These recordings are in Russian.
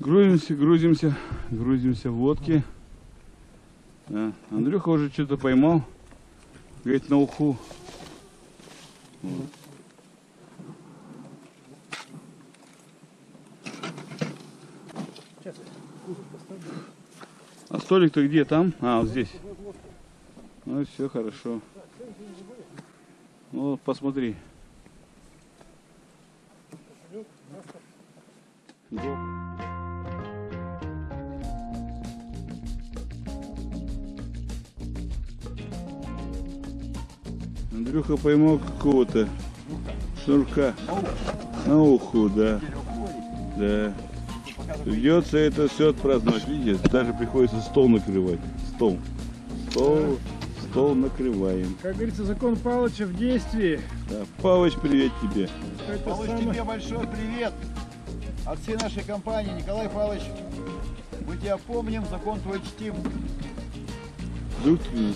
Грузимся, грузимся, грузимся в водки. Да. Андрюха уже что-то поймал. Говорит, на уху. А столик-то где? Там? А, вот здесь. Ну, все хорошо. Ну, посмотри. Андрюха поймал какого-то шнурка. На уху, да. Да. Придется это все отпраздновать. Видите, даже приходится стол накрывать. Стол. Стол, стол накрываем. Как говорится, закон Палыча в действии. Да. Павыч, привет тебе. Это Павлович, самое- тебе большой привет от всей нашей компании. Николай Павлович, мы тебя помним, закон твой чтим. Вдруг ты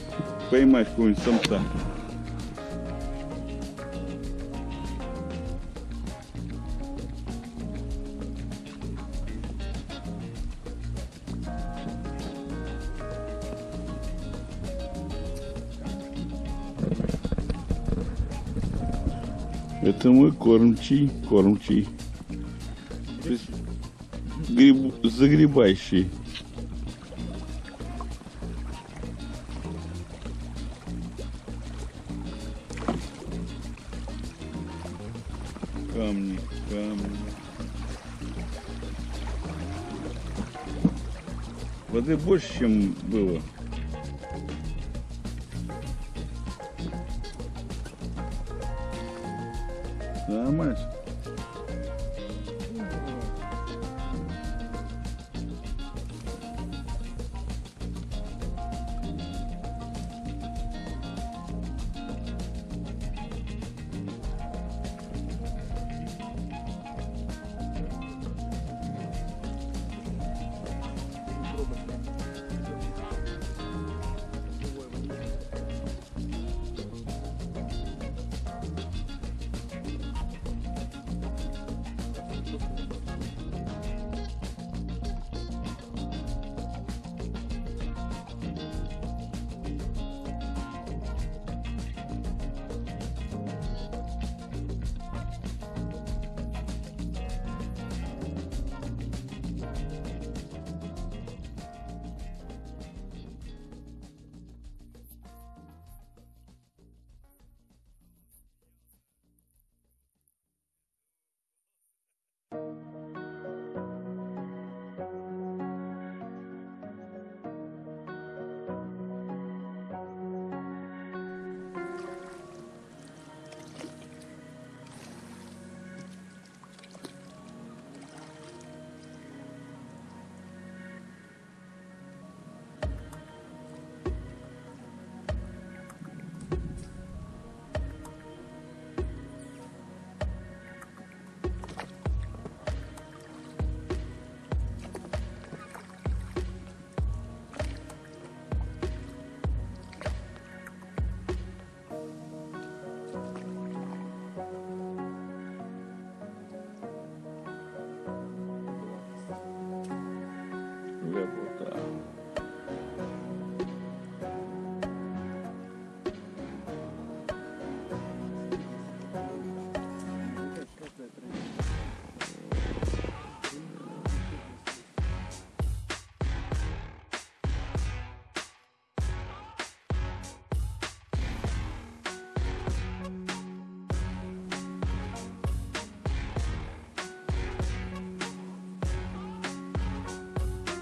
поймаешь какого-нибудь самца. Это мой кормчий, кормчий. Гриб- загребающий. Камни, камни. Воды больше, чем было. Нормально.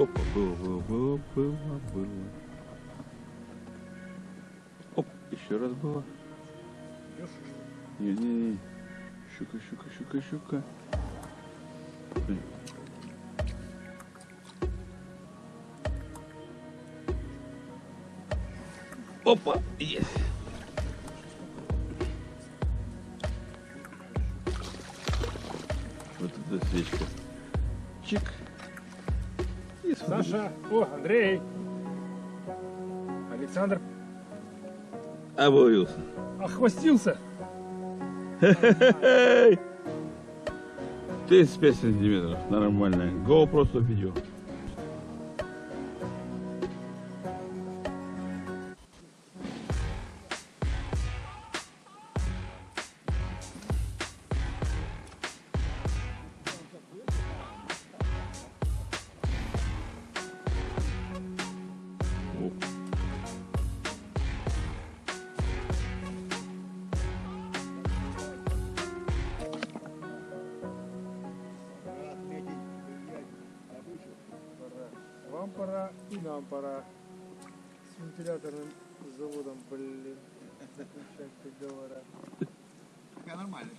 Опа, было, было, было, было, было. Оп, еще раз было. Не-не-не. Щука, щука, щука, щука. Блин. Опа, есть. Вот эта свечка. Чик. Саша, о, Андрей. Александр Обоился. охвостился. Эй! 35 сантиметров, нормально. GoPro 100 видео. Вам пора и нам пора. С вентиляторным заводом, блин. Заключать договора. Нормально.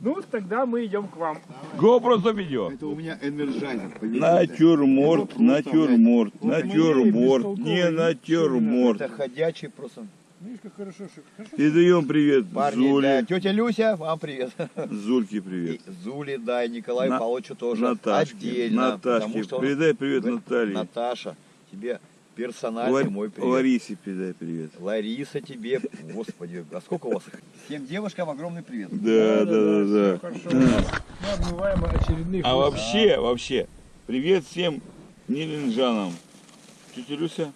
Ну, тогда мы идем к вам. GoPro 100 видео. Это у меня Energizer. Натюрморт, натюрморт, натюрморт, не Это натюрморт. ходячий просто. Видишь, как хорошо, хорошо. Передаем привет Парни, да, Зуле. тетя Люся, вам привет. Зульке привет. И Зуле, да, и Николаю На- Павловичу тоже Наташке, отдельно. Наташке. он Передай привет говорит, Наталье. Наташа, тебе персональный Лар- мой привет. Ларисе передай привет. Лариса тебе, господи, а сколько у вас их? Всем девушкам огромный привет. Да, да, да, да. всё Хорошо. Мы обмываем очередных. А вообще, вообще, привет всем нелинджанам. Тетя Люся,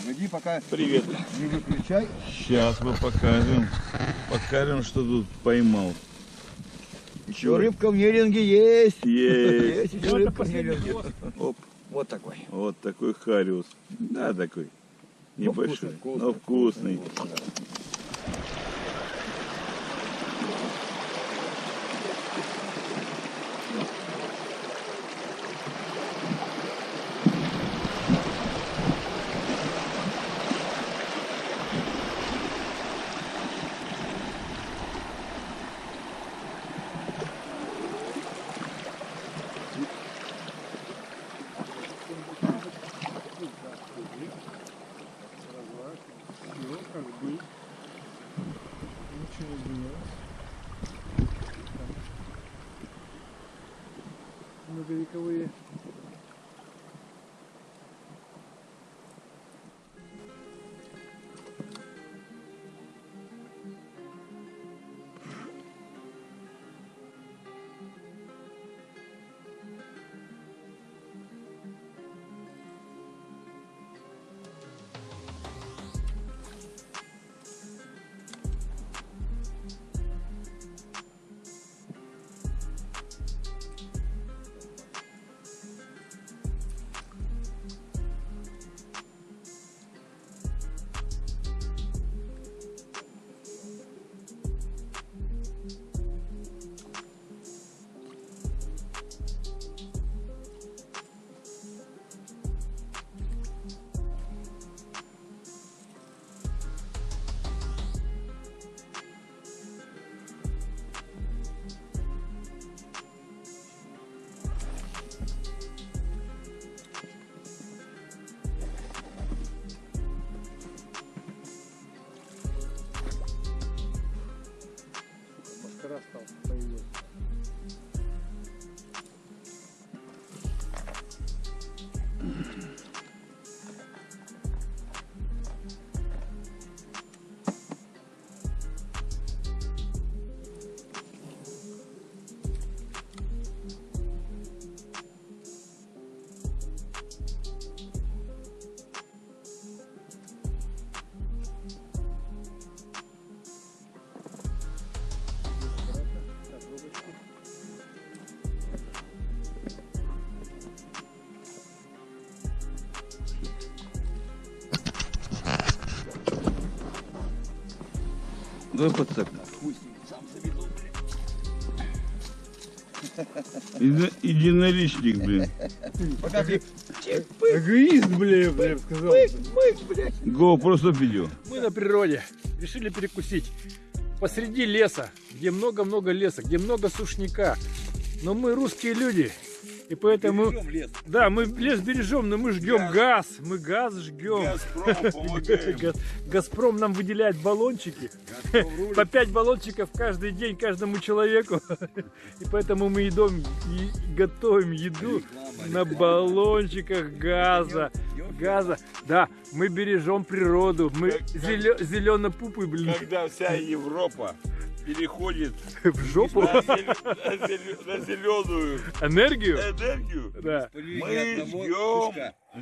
Погоди, пока привет. не выключай. Сейчас мы покажем, покажем, что тут поймал. Еще рыбка в неринге есть. Есть. Есть еще это рыбка в гост. Оп, Вот такой. вот такой хариус. Да, такой. Ну, Небольшой, вкусный, но вкусный. Подцеп. Еди- Единоличник, блин. Пока ты Эгоист, бля, я бы сказал. GoPro 100 видео. Мы на природе. Решили перекусить. Посреди леса, где много-много леса, где много сушняка. Но мы русские люди. И поэтому... Да, мы лес бережем, но мы жгем газ. Мы газ жгем. Газ- Газпром нам выделяет баллончики. По 5 баллончиков каждый день каждому человеку. И поэтому мы едом и готовим еду на баллончиках газа. Газа. Да, мы бережем природу. Мы зеленопупы, блин. Когда вся Европа переходит В жопу на, зеленую энергию. энергию. Да. Мы ждем,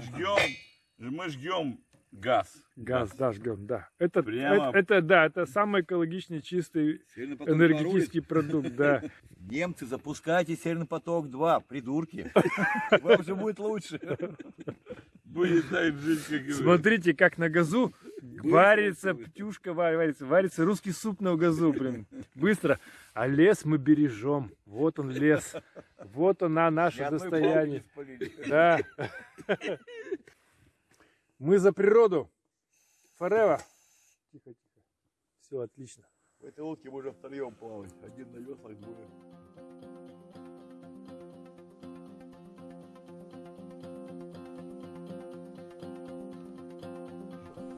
ждем, мы ждем газ. Газ, да, жгем, да. Это, Прямо- это, это, да, это самый экологичный, чистый энергетический продукт, да. Немцы, запускайте Северный поток-2, придурки. Вам же будет лучше. Будет так жить, как. Смотрите, как на газу варится птюшка, ва- варится, варится русский суп на газу, блин, быстро. А лес мы бережем. Вот он лес. Вот она наше достояние. Да. Мы за природу. Forever. Тихо, тихо. Все отлично. В этой лодке мы уже втроем плавать. Один на веслах, двое.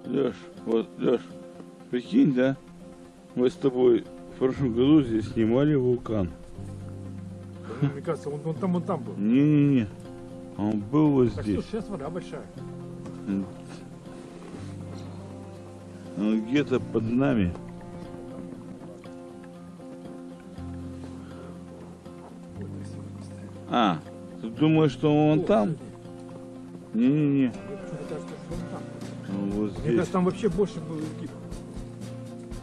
Леш, вот, Леш, прикинь, да? Мы с тобой в прошлом году здесь снимали вулкан. Мне кажется, он, он там, он там был. Не-не-не, он был вот Так здесь. что сейчас вода большая. Он где-то под нами. А, ты думаешь, что он там? Не-не-не, Мне кажется, там вообще больше было гиб.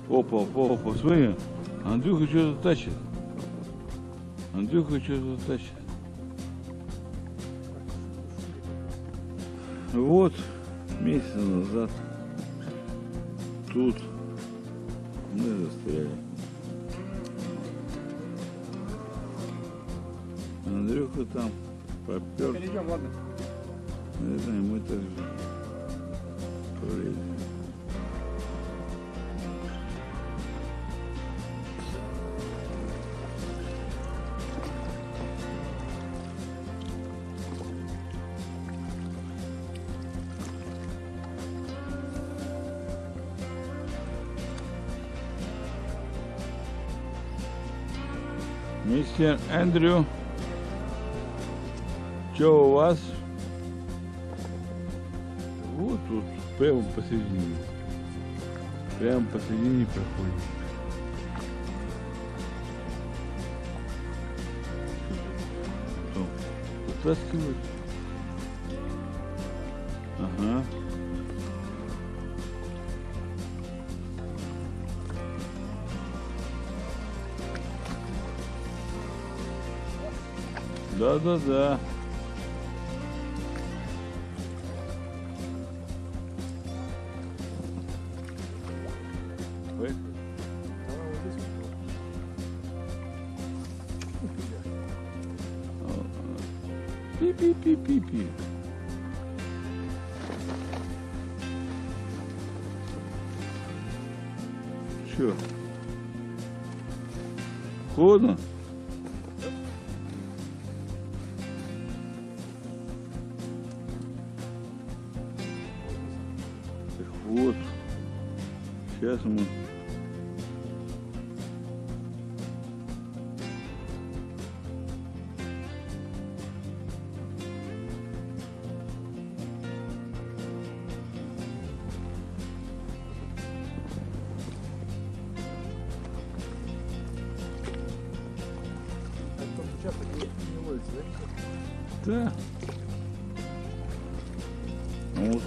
Опа, опа, опа, смотри, Андрюха что-то тащит. Андрюха что-то тащит. Вот, месяц назад тут мы застряли. Андрюха там попер. Перейдем, ладно. Наверное, мы так же пролезем. Мистер Эндрю, что у прямо посередине. Прямо посередине проходит. Что, Вытаскивать? Ага. Да-да-да. Пи-пи-пи-пи-пи. Чё? Холодно? Вот. Сейчас мы Ну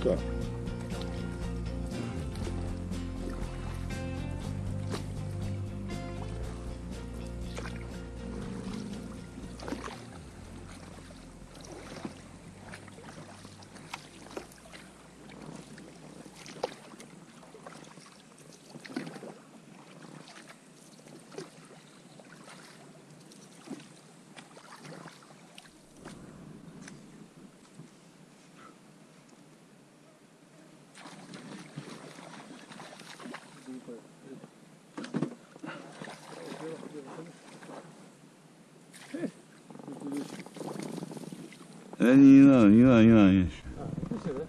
Да не надо, не надо, не надо. не надо. А, вкусный, да?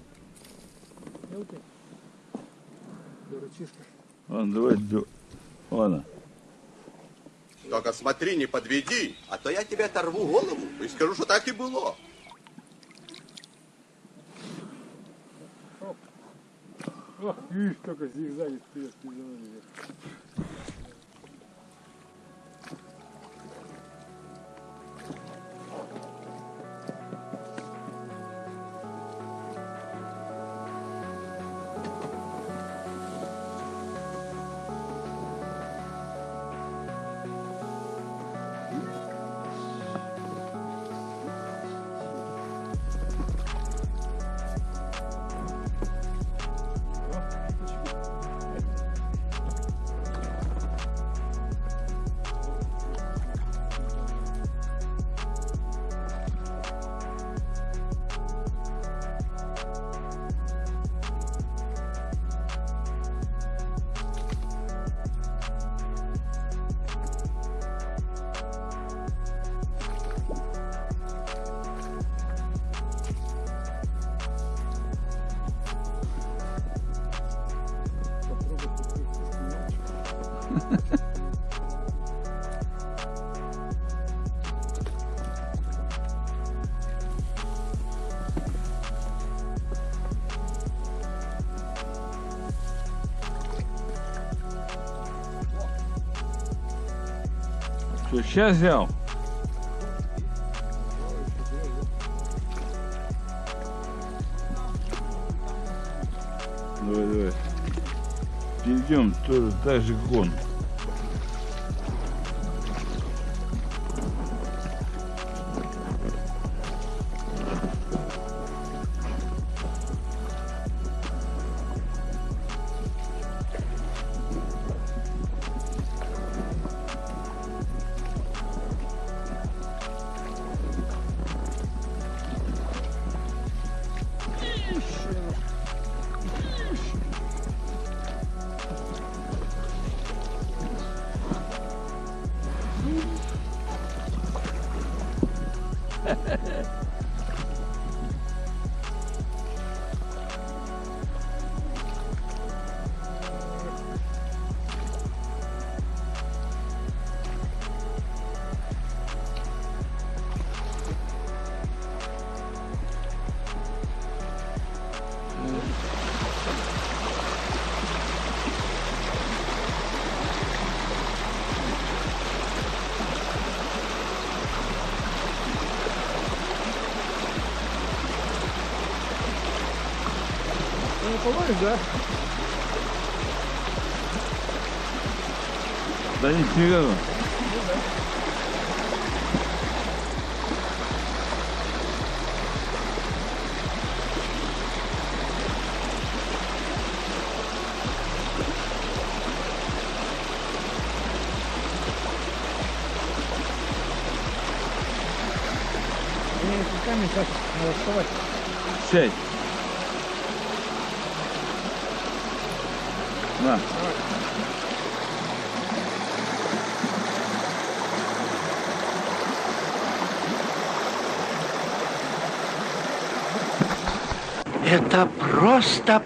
Мелкий. Дурачишка. Ладно, давай. Ладно. Только смотри, не подведи, а то я тебе оторву голову и скажу, что так и было. Ох, видишь, только зигзаги вперед, ты Что, сейчас взял? Давай, давай. Перейдем тоже так же гон. Половишь, да? Да не серьезно. Мне руками сейчас надо вставать. Сядь. На. Это просто.